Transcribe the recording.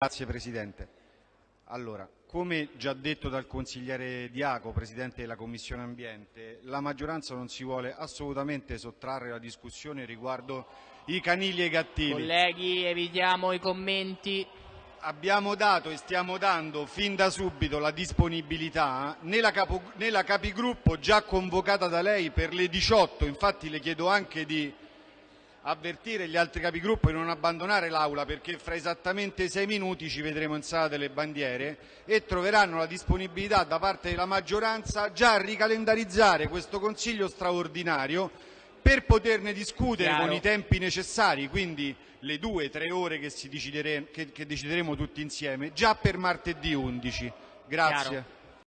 Grazie Presidente. Allora, come già detto dal consigliere Diaco, Presidente della Commissione Ambiente, la maggioranza non si vuole assolutamente sottrarre la discussione riguardo i canili e i gattili. Colleghi, evitiamo i commenti. Abbiamo dato e stiamo dando fin da subito la disponibilità nella, capo, nella capigruppo già convocata da lei per le 18, infatti le chiedo anche di avvertire gli altri capigruppo di non abbandonare l'Aula perché fra esattamente sei minuti ci vedremo in sala delle bandiere e troveranno la disponibilità da parte della maggioranza già a ricalendarizzare questo Consiglio straordinario per poterne discutere Chiaro. con i tempi necessari, quindi le due, tre ore che, decidere, che, che decideremo tutti insieme, già per martedì 11. Grazie. Chiaro.